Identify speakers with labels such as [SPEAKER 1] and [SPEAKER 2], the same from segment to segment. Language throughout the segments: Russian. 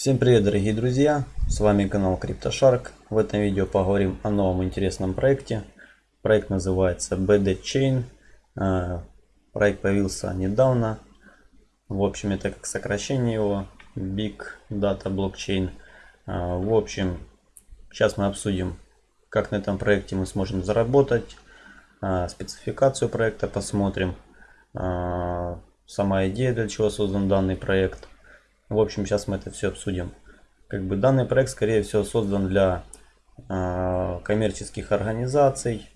[SPEAKER 1] Всем привет дорогие друзья, с вами канал CryptoShark. В этом видео поговорим о новом интересном проекте. Проект называется BD Chain. Э, проект появился недавно. В общем, это как сокращение его Big Data Blockchain. Э, в общем, сейчас мы обсудим, как на этом проекте мы сможем заработать. Э, спецификацию проекта посмотрим. Сама идея, для чего создан данный проект – в общем, сейчас мы это все обсудим. Как бы данный проект, скорее всего, создан для э, коммерческих организаций,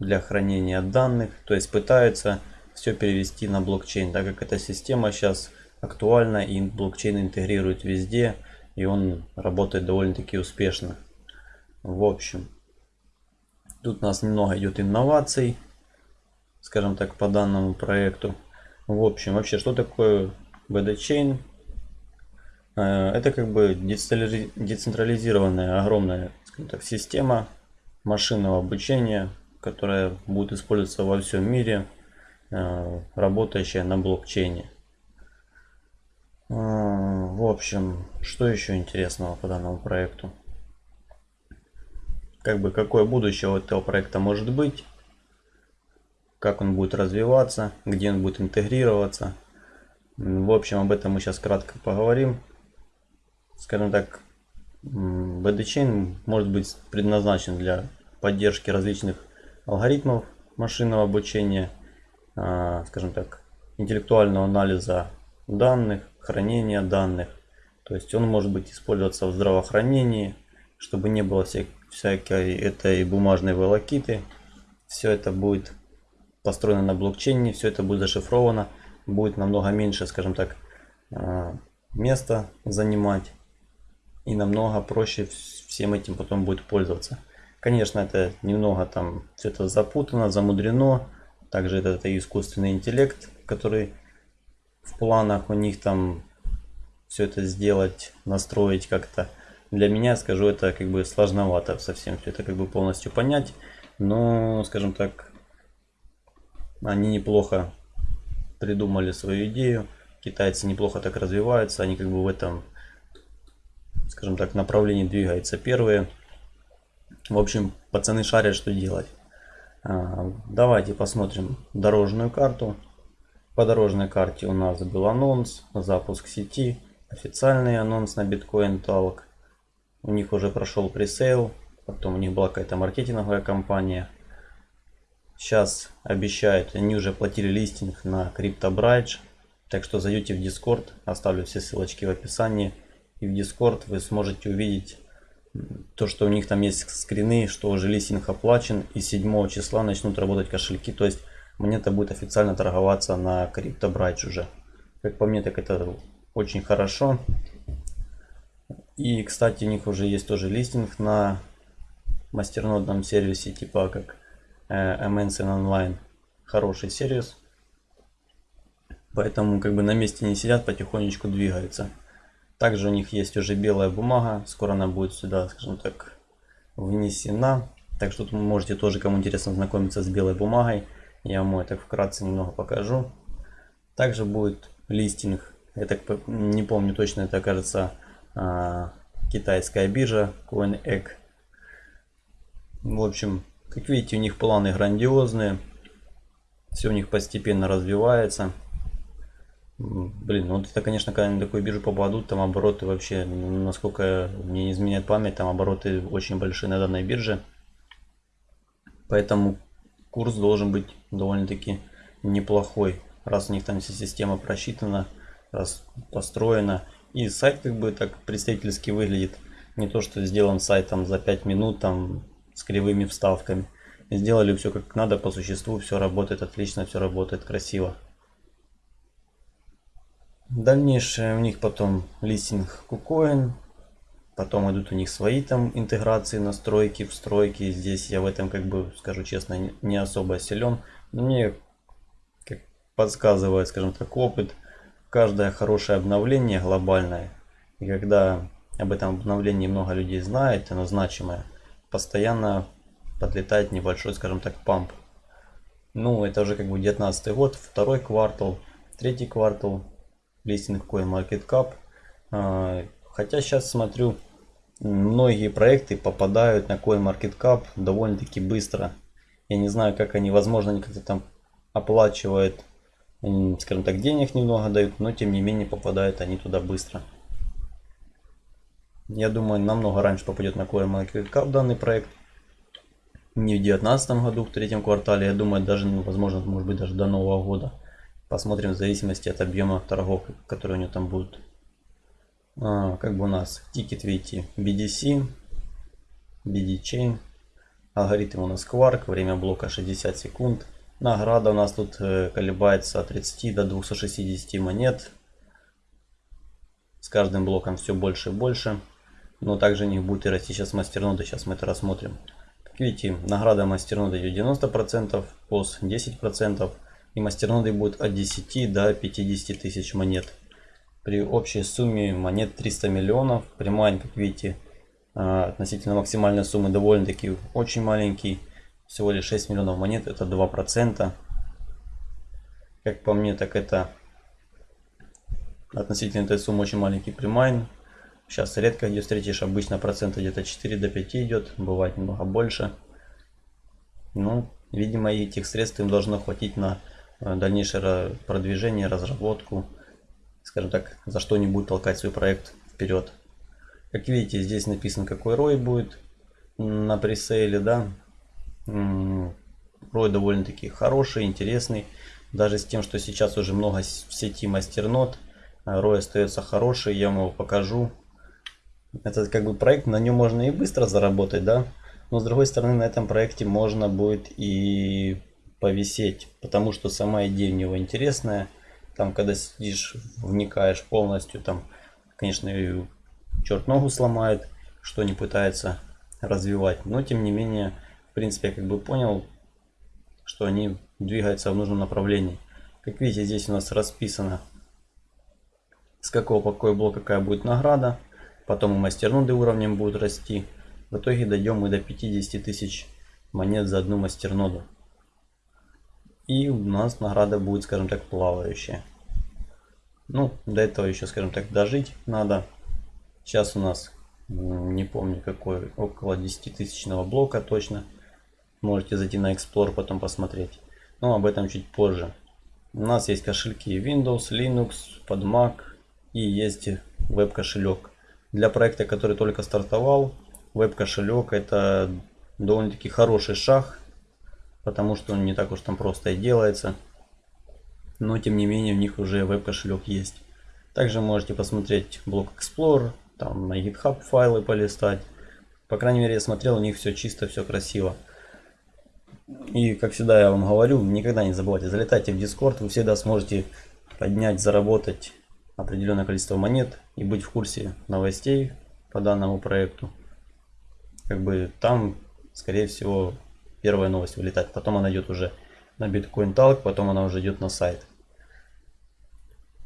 [SPEAKER 1] для хранения данных. То есть пытаются все перевести на блокчейн, так как эта система сейчас актуальна и блокчейн интегрирует везде, и он работает довольно-таки успешно. В общем, тут у нас немного идет инноваций, скажем так, по данному проекту. В общем, вообще, что такое BD Chain. Э, это как бы децентрализированная огромная так, система машинного обучения, которая будет использоваться во всем мире, э, работающая на блокчейне. Э, в общем, что еще интересного по данному проекту? Как бы какое будущее у этого проекта может быть? Как он будет развиваться? Где он будет интегрироваться? В общем, об этом мы сейчас кратко поговорим. Скажем так, BDChain может быть предназначен для поддержки различных алгоритмов машинного обучения, а, скажем так, интеллектуального анализа данных, хранения данных. То есть он может быть использоваться в здравоохранении, чтобы не было вся, всякой этой бумажной волокиты. Все это будет построено на блокчейне, все это будет зашифровано будет намного меньше, скажем так, а, места занимать. И намного проще всем этим потом будет пользоваться. Конечно, это немного там все это запутано, замудрено. Также это, это искусственный интеллект, который в планах у них там все это сделать, настроить как-то. Для меня, скажу, это как бы сложновато совсем все это как бы полностью понять. Но, скажем так, они неплохо придумали свою идею. Китайцы неплохо так развиваются, они как бы в этом, скажем так, направлении двигаются первые. В общем, пацаны шарят, что делать. А, давайте посмотрим дорожную карту. По дорожной карте у нас был анонс, запуск сети, официальный анонс на Bitcoin Talk. У них уже прошел пресейл, потом у них была какая-то маркетинговая кампания. Сейчас обещают, они уже платили листинг на CryptoBridge. Так что зайдете в Discord, оставлю все ссылочки в описании. И в Discord вы сможете увидеть то, что у них там есть скрины, что уже листинг оплачен. И 7 числа начнут работать кошельки. То есть монета будет официально торговаться на CryptoBridge уже. Как по мне, так это очень хорошо. И, кстати, у них уже есть тоже листинг на мастернодном сервисе, типа как Э, Online хороший сервис. Поэтому как бы на месте не сидят, потихонечку двигаются. Также у них есть уже белая бумага. Скоро она будет сюда, скажем так, внесена. Так что вы можете тоже, кому интересно, знакомиться с белой бумагой. Я вам это вкратце немного покажу. Также будет листинг. Я так не помню точно, это кажется а, китайская биржа CoinEgg. В общем, как видите, у них планы грандиозные. Все у них постепенно развивается. Блин, ну вот это, конечно, когда на такую биржу попадут, там обороты вообще, насколько мне не изменяет память, там обороты очень большие на данной бирже. Поэтому курс должен быть довольно-таки неплохой, раз у них там вся система просчитана, раз построена. И сайт как бы так представительски выглядит. Не то, что сделан сайт там за 5 минут, там с кривыми вставками. Сделали все как надо, по существу все работает отлично, все работает красиво. Дальнейшее у них потом листинг KuCoin, потом идут у них свои там интеграции, настройки, встройки. Здесь я в этом, как бы, скажу честно, не особо силен. Но мне как подсказывает, скажем так, опыт, каждое хорошее обновление глобальное, и когда об этом обновлении много людей знает, оно значимое, постоянно подлетает небольшой, скажем так, памп. Ну, это уже как бы 19 год, второй квартал, третий квартал, листинг CoinMarketCap. А, хотя сейчас смотрю, многие проекты попадают на CoinMarketCap довольно-таки быстро. Я не знаю, как они, возможно, они как-то там оплачивают, скажем так, денег немного дают, но тем не менее попадают они туда быстро. Я думаю, намного раньше попадет на CoinMarketCap данный проект. Не в 2019 году, в третьем квартале, я думаю, даже, ну, возможно, может быть, даже до Нового года. Посмотрим в зависимости от объема торгов, которые у него там будут. А, как бы у нас тикет, видите, BDC, BD Chain. Алгоритм у нас Quark, время блока 60 секунд. Награда у нас тут э, колебается от 30 до 260 монет. С каждым блоком все больше и больше. Но также не будет и расти сейчас мастерноды. Сейчас мы это рассмотрим. Как видите, награда мастерноды идет 90%, POS 10%. И мастерноды будет от 10 до 50 тысяч монет. При общей сумме монет 300 миллионов. Прямая, как видите, а, относительно максимальной суммы довольно-таки очень маленький. Всего лишь 6 миллионов монет, это 2%. Как по мне, так это относительно этой суммы очень маленький примайн. Сейчас редко где встретишь, обычно процента где-то 4 до 5 идет, бывает немного больше. Ну, видимо, этих средств им должно хватить на э, дальнейшее продвижение, разработку скажем так, за что-нибудь толкать свой проект вперед. Как видите, здесь написано, какой рой будет на пресейле, да. Рой довольно-таки хороший, интересный. Даже с тем, что сейчас уже много в сети мастернот, рой остается хороший, я вам его покажу. Это как бы проект, на нем можно и быстро заработать, да. Но с другой стороны, на этом проекте можно будет и повисеть, потому что сама идея у него интересная. Там, когда сидишь, вникаешь полностью, там, конечно, и черт ногу сломает, что не пытается развивать. Но, тем не менее, в принципе, я как бы понял, что они двигаются в нужном направлении. Как видите, здесь у нас расписано, с какого по какой блок какая будет награда. Потом и мастерноды уровнем будут расти. В итоге дойдем мы до 50 тысяч монет за одну мастерноду. И у нас награда будет, скажем так, плавающая. Ну, до этого еще, скажем так, дожить надо. Сейчас у нас, не помню какой, около 10 тысячного блока точно. Можете зайти на Explore, потом посмотреть. Но об этом чуть позже. У нас есть кошельки Windows, Linux, под Mac и есть веб-кошелек. Для проекта, который только стартовал, веб-кошелек это довольно-таки хороший шаг потому что он не так уж там просто и делается. Но тем не менее у них уже веб-кошелек есть. Также можете посмотреть блок Explorer, там на GitHub файлы полистать. По крайней мере я смотрел, у них все чисто, все красиво. И как всегда я вам говорю, никогда не забывайте, залетайте в Discord, вы всегда сможете поднять, заработать определенное количество монет и быть в курсе новостей по данному проекту. Как бы там, скорее всего, первая новость вылетает. Потом она идет уже на Bitcoin Talk, потом она уже идет на сайт.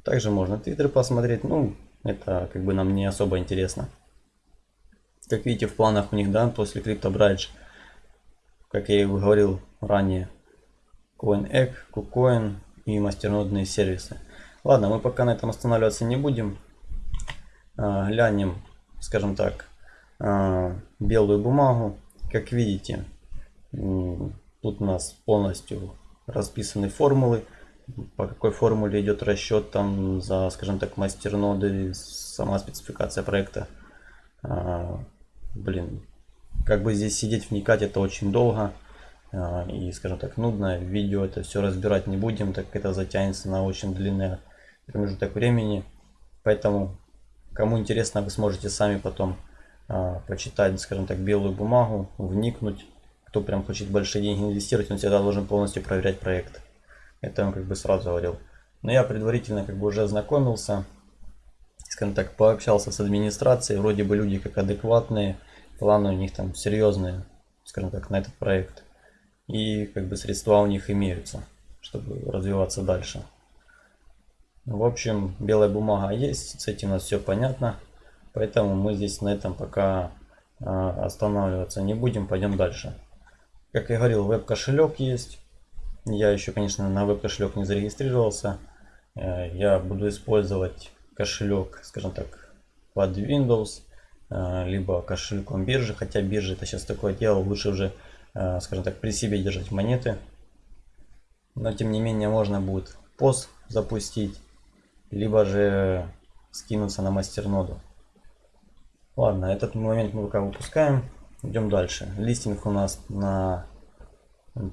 [SPEAKER 1] Также можно твиттер посмотреть. Ну, это как бы нам не особо интересно. Как видите, в планах у них, да, после CryptoBridge, как я и говорил ранее, CoinEgg, KuCoin и мастернодные сервисы. Ладно, мы пока на этом останавливаться не будем. А, глянем, скажем так, а, белую бумагу. Как видите, Тут у нас полностью расписаны формулы, по какой формуле идет расчет там за, скажем так, мастерноды, сама спецификация проекта. А, блин, как бы здесь сидеть, вникать, это очень долго. И, скажем так, нудно. Видео это все разбирать не будем, так это затянется на очень длинный промежуток времени. Поэтому, кому интересно, вы сможете сами потом а, почитать, скажем так, белую бумагу, вникнуть кто прям хочет большие деньги инвестировать, он всегда должен полностью проверять проект. Это я как бы сразу говорил. Но я предварительно как бы уже ознакомился, скажем так, пообщался с администрацией. Вроде бы люди как адекватные, планы у них там серьезные, скажем так, на этот проект. И как бы средства у них имеются, чтобы развиваться дальше. В общем, белая бумага есть, с этим у нас все понятно. Поэтому мы здесь на этом пока а, останавливаться не будем, пойдем дальше. Как я говорил, веб-кошелек есть. Я еще, конечно, на веб-кошелек не зарегистрировался. Э, я буду использовать кошелек, скажем так, под Windows, э, либо кошельком биржи, хотя биржа это сейчас такое дело, лучше уже, э, скажем так, при себе держать монеты. Но тем не менее можно будет пост запустить, либо же скинуться на мастерноду. Ладно, этот момент мы пока выпускаем. Идем дальше. Листинг у нас на,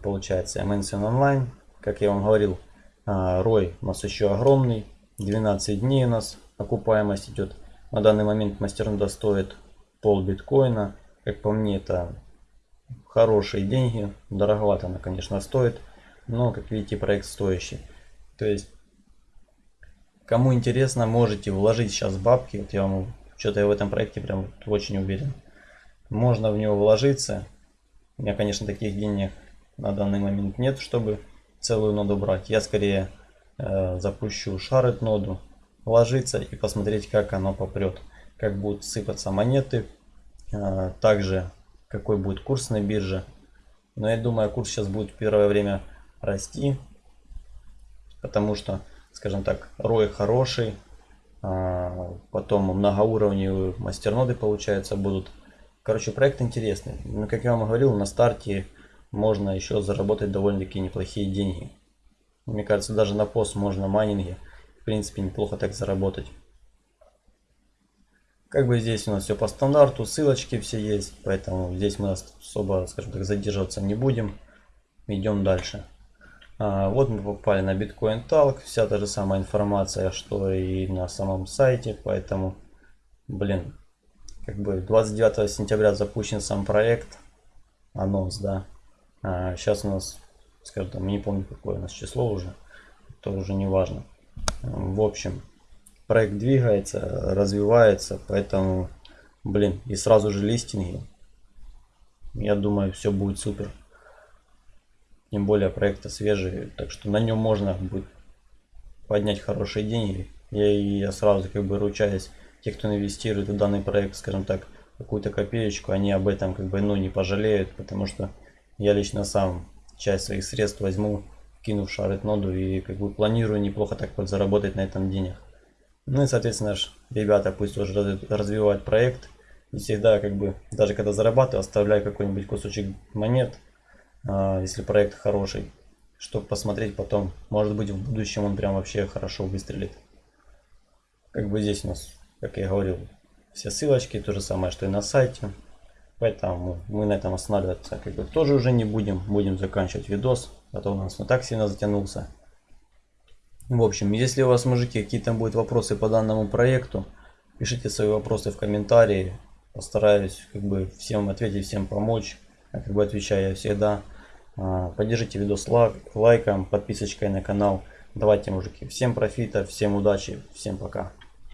[SPEAKER 1] получается, MNCN Online. Как я вам говорил, рой у нас еще огромный. 12 дней у нас окупаемость идет. На данный момент мастернода стоит пол биткоина. Как по мне, это хорошие деньги. Дороговато она, конечно, стоит. Но, как видите, проект стоящий. То есть, кому интересно, можете вложить сейчас бабки. Вот я вам что-то я в этом проекте прям очень уверен. Можно в него вложиться. У меня, конечно, таких денег на данный момент нет, чтобы целую ноду брать. Я скорее э, запущу шарит ноду, вложиться и посмотреть, как оно попрет. Как будут сыпаться монеты. Э, также, какой будет курс на бирже. Но я думаю, курс сейчас будет в первое время расти. Потому что, скажем так, рой хороший. Э, потом многоуровневые мастерноды, получается, будут. Короче, проект интересный. Но, как я вам говорил, на старте можно еще заработать довольно-таки неплохие деньги. Мне кажется, даже на пост можно майнинге, в принципе, неплохо так заработать. Как бы здесь у нас все по стандарту, ссылочки все есть, поэтому здесь мы особо, скажем так, задерживаться не будем. Идем дальше. А, вот мы попали на Bitcoin Talk, вся та же самая информация, что и на самом сайте, поэтому, блин, как бы 29 сентября запущен сам проект, анонс, да. А сейчас у нас, скажем там, не помню какое у нас число уже, то уже не важно. В общем, проект двигается, развивается, поэтому, блин, и сразу же листинги. Я думаю, все будет супер. Тем более проекта свежий, так что на нем можно будет поднять хорошие деньги. Я, я сразу как бы ручаюсь, те, кто инвестирует в данный проект, скажем так, какую-то копеечку, они об этом как бы ну не пожалеют, потому что я лично сам часть своих средств возьму, кину в шарит ноду и как бы планирую неплохо так вот заработать на этом денег. Ну и соответственно ребята пусть тоже развивают проект. И всегда как бы, даже когда зарабатываю, оставляю какой-нибудь кусочек монет, если проект хороший, чтобы посмотреть потом. Может быть в будущем он прям вообще хорошо выстрелит. Как бы здесь у нас, как я говорил, все ссылочки, то же самое, что и на сайте. Поэтому мы на этом останавливаться как бы тоже уже не будем. Будем заканчивать видос. А то у нас не так сильно затянулся. В общем, если у вас, мужики, какие-то будут вопросы по данному проекту, пишите свои вопросы в комментарии. Постараюсь как бы всем ответить, всем помочь. Я как бы отвечаю я всегда. А, поддержите видос лайком, подписочкой на канал. Давайте, мужики, всем профита, всем удачи, всем пока.